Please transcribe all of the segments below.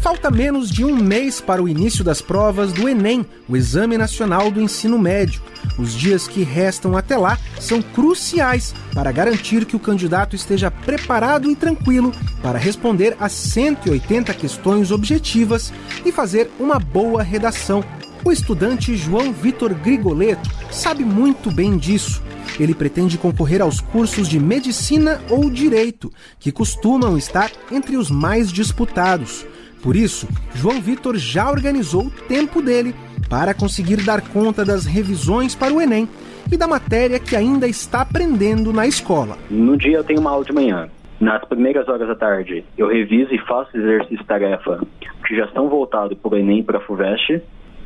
Falta menos de um mês para o início das provas do Enem, o Exame Nacional do Ensino Médio. Os dias que restam até lá são cruciais para garantir que o candidato esteja preparado e tranquilo para responder às 180 questões objetivas e fazer uma boa redação. O estudante João Vitor Grigoleto sabe muito bem disso. Ele pretende concorrer aos cursos de medicina ou direito, que costumam estar entre os mais disputados. Por isso, João Vitor já organizou o tempo dele para conseguir dar conta das revisões para o Enem e da matéria que ainda está aprendendo na escola. No dia eu tenho uma aula de manhã. Nas primeiras horas da tarde, eu reviso e faço exercício tarefa que já estão voltados para o Enem e para a FUVEST.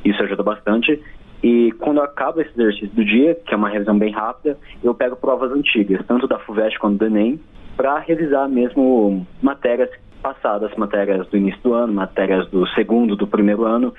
Isso ajuda bastante. E quando acaba esse exercício do dia, que é uma revisão bem rápida, eu pego provas antigas, tanto da FUVEST quanto do Enem, para revisar mesmo matérias passadas, matérias do início do ano, matérias do segundo, do primeiro ano.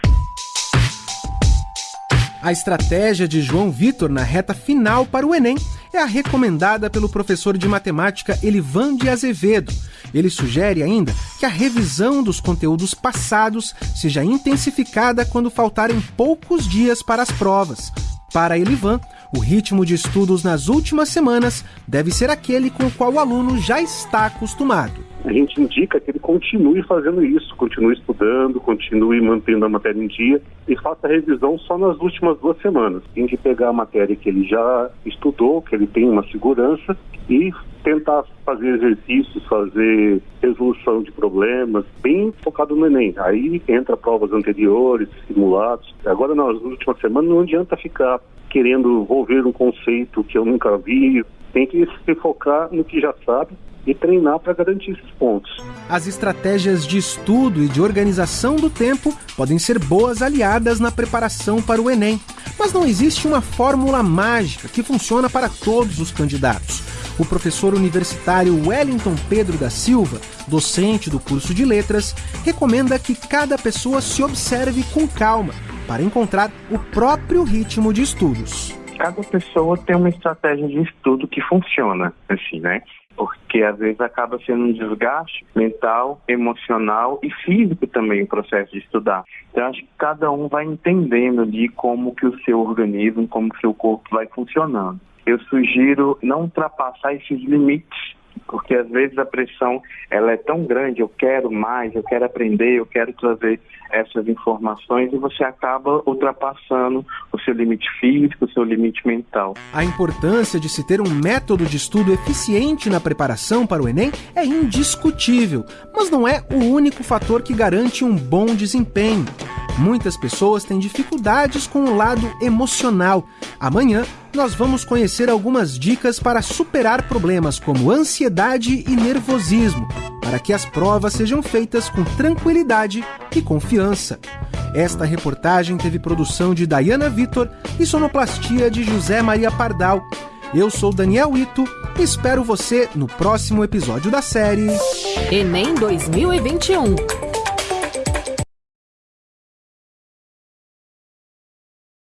A estratégia de João Vitor na reta final para o Enem é a recomendada pelo professor de matemática Elivan de Azevedo. Ele sugere ainda que a revisão dos conteúdos passados seja intensificada quando faltarem poucos dias para as provas. Para Elivan, o ritmo de estudos nas últimas semanas deve ser aquele com o qual o aluno já está acostumado a gente indica que ele continue fazendo isso, continue estudando, continue mantendo a matéria em dia e faça revisão só nas últimas duas semanas. Tem que pegar a matéria que ele já estudou, que ele tem uma segurança e tentar fazer exercícios, fazer resolução de problemas, bem focado no Enem. Aí entra provas anteriores, simulados. Agora, nas últimas semanas, não adianta ficar querendo envolver um conceito que eu nunca vi. Tem que se focar no que já sabe e treinar para garantir esses pontos. As estratégias de estudo e de organização do tempo podem ser boas aliadas na preparação para o Enem, mas não existe uma fórmula mágica que funciona para todos os candidatos. O professor universitário Wellington Pedro da Silva, docente do curso de letras, recomenda que cada pessoa se observe com calma para encontrar o próprio ritmo de estudos. Cada pessoa tem uma estratégia de estudo que funciona, assim, né? Porque às vezes acaba sendo um desgaste mental, emocional e físico também o processo de estudar. Então acho que cada um vai entendendo de como que o seu organismo, como que o seu corpo vai funcionando. Eu sugiro não ultrapassar esses limites porque às vezes a pressão ela é tão grande, eu quero mais, eu quero aprender, eu quero trazer essas informações e você acaba ultrapassando o seu limite físico, o seu limite mental. A importância de se ter um método de estudo eficiente na preparação para o Enem é indiscutível, mas não é o único fator que garante um bom desempenho. Muitas pessoas têm dificuldades com o lado emocional. Amanhã nós vamos conhecer algumas dicas para superar problemas como ansiedade e nervosismo, para que as provas sejam feitas com tranquilidade e confiança. Esta reportagem teve produção de Dayana Vitor e sonoplastia de José Maria Pardal. Eu sou Daniel Ito e espero você no próximo episódio da série Enem 2021.